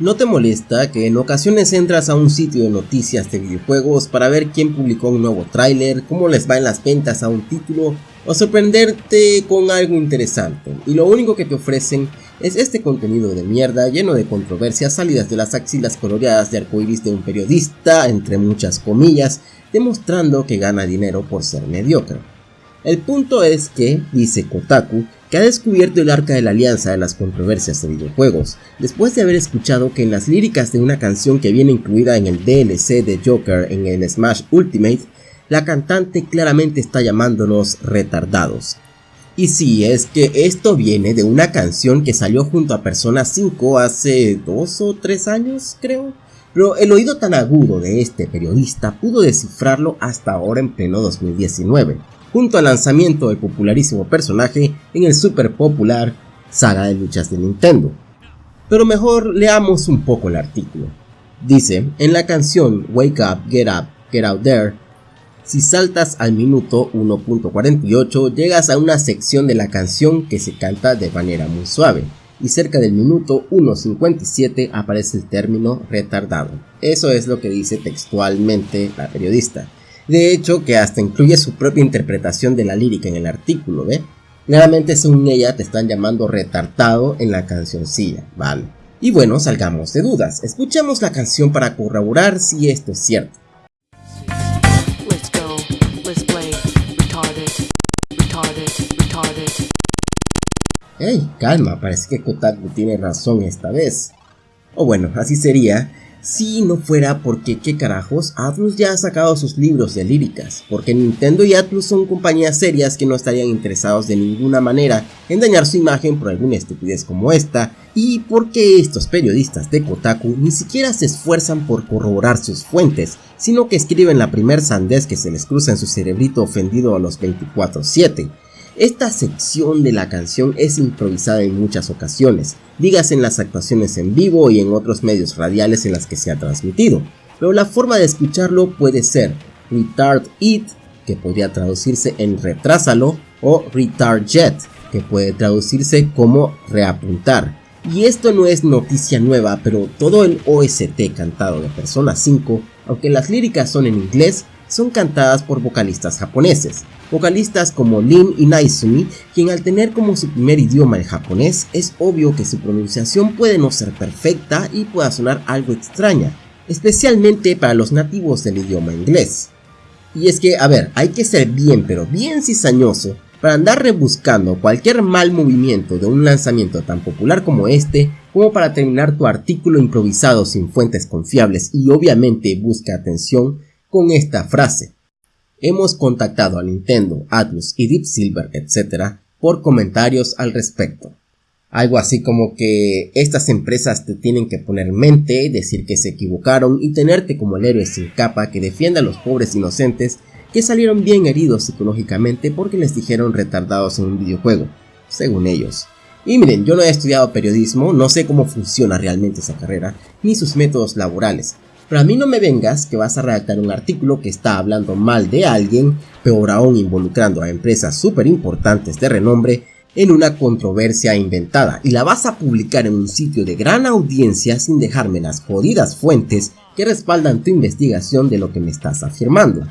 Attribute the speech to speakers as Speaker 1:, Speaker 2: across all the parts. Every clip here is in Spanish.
Speaker 1: ¿No te molesta que en ocasiones entras a un sitio de noticias de videojuegos para ver quién publicó un nuevo tráiler, cómo les va en las ventas a un título o sorprenderte con algo interesante y lo único que te ofrecen es este contenido de mierda lleno de controversias salidas de las axilas coloreadas de arcoiris de un periodista, entre muchas comillas, demostrando que gana dinero por ser mediocre. El punto es que, dice Kotaku, que ha descubierto el arca de la alianza de las controversias de videojuegos, después de haber escuchado que en las líricas de una canción que viene incluida en el DLC de Joker en el Smash Ultimate, la cantante claramente está llamándonos retardados. Y sí, es que esto viene de una canción que salió junto a Persona 5 hace dos o tres años, creo. Pero el oído tan agudo de este periodista pudo descifrarlo hasta ahora en pleno 2019, junto al lanzamiento del popularísimo personaje en el super popular saga de luchas de Nintendo. Pero mejor leamos un poco el artículo. Dice, en la canción Wake Up, Get Up, Get Out There, si saltas al minuto 1.48 llegas a una sección de la canción que se canta de manera muy suave y cerca del minuto 1.57 aparece el término retardado. Eso es lo que dice textualmente la periodista. De hecho que hasta incluye su propia interpretación de la lírica en el artículo, ¿ve? Claramente según ella te están llamando retardado en la cancioncilla, ¿vale? Y bueno, salgamos de dudas, escuchemos la canción para corroborar si esto es cierto. Hey, calma, parece que Kotaku tiene razón esta vez. O bueno, así sería si no fuera porque qué carajos, Atlus ya ha sacado sus libros de líricas, porque Nintendo y Atlus son compañías serias que no estarían interesados de ninguna manera en dañar su imagen por alguna estupidez como esta, y porque estos periodistas de Kotaku ni siquiera se esfuerzan por corroborar sus fuentes, sino que escriben la primer sandez que se les cruza en su cerebrito ofendido a los 24-7, esta sección de la canción es improvisada en muchas ocasiones, digas en las actuaciones en vivo y en otros medios radiales en las que se ha transmitido, pero la forma de escucharlo puede ser retard it, que podría traducirse en retrásalo, o retard jet, que puede traducirse como reapuntar. Y esto no es noticia nueva, pero todo el OST cantado de Persona 5, aunque las líricas son en inglés, son cantadas por vocalistas japoneses, vocalistas como Lin y Naizumi, quien al tener como su primer idioma el japonés, es obvio que su pronunciación puede no ser perfecta y pueda sonar algo extraña, especialmente para los nativos del idioma inglés. Y es que, a ver, hay que ser bien pero bien cizañoso para andar rebuscando cualquier mal movimiento de un lanzamiento tan popular como este, como para terminar tu artículo improvisado sin fuentes confiables y obviamente busca atención con esta frase. Hemos contactado a Nintendo, Atlus y Deep Silver, etc. por comentarios al respecto. Algo así como que estas empresas te tienen que poner mente, decir que se equivocaron y tenerte como el héroe sin capa que defienda a los pobres inocentes que salieron bien heridos psicológicamente porque les dijeron retardados en un videojuego, según ellos. Y miren, yo no he estudiado periodismo, no sé cómo funciona realmente esa carrera, ni sus métodos laborales, pero a mí no me vengas que vas a redactar un artículo que está hablando mal de alguien, peor aún involucrando a empresas súper importantes de renombre en una controversia inventada y la vas a publicar en un sitio de gran audiencia sin dejarme las jodidas fuentes que respaldan tu investigación de lo que me estás afirmando.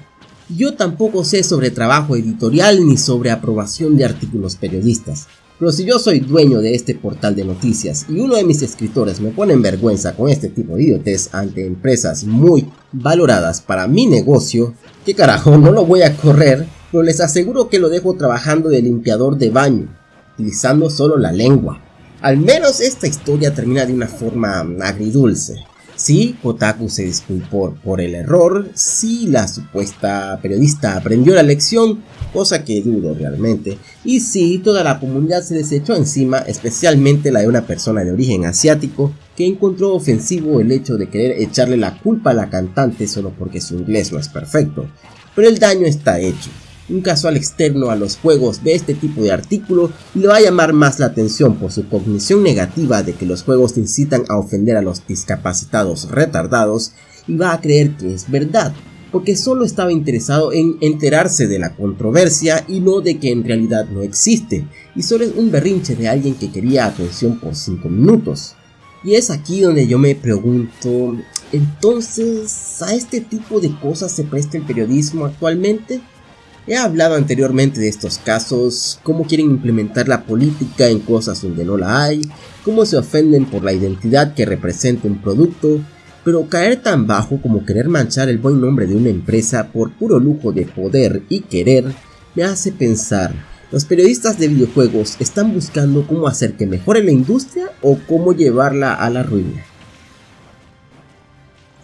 Speaker 1: Yo tampoco sé sobre trabajo editorial ni sobre aprobación de artículos periodistas, pero si yo soy dueño de este portal de noticias y uno de mis escritores me pone en vergüenza con este tipo de idiotez ante empresas muy valoradas para mi negocio, que carajo, no lo voy a correr, pero les aseguro que lo dejo trabajando de limpiador de baño, utilizando solo la lengua. Al menos esta historia termina de una forma agridulce. Sí, Kotaku se disculpó por el error, sí la supuesta periodista aprendió la lección, cosa que dudo realmente, y sí toda la comunidad se desechó encima, especialmente la de una persona de origen asiático que encontró ofensivo el hecho de querer echarle la culpa a la cantante solo porque su inglés no es perfecto, pero el daño está hecho un casual externo a los juegos ve este tipo de artículo y le va a llamar más la atención por su cognición negativa de que los juegos incitan a ofender a los discapacitados retardados y va a creer que es verdad, porque solo estaba interesado en enterarse de la controversia y no de que en realidad no existe, y solo es un berrinche de alguien que quería atención por 5 minutos. Y es aquí donde yo me pregunto, entonces, ¿a este tipo de cosas se presta el periodismo actualmente? He hablado anteriormente de estos casos, cómo quieren implementar la política en cosas donde no la hay, cómo se ofenden por la identidad que representa un producto, pero caer tan bajo como querer manchar el buen nombre de una empresa por puro lujo de poder y querer me hace pensar, ¿los periodistas de videojuegos están buscando cómo hacer que mejore la industria o cómo llevarla a la ruina?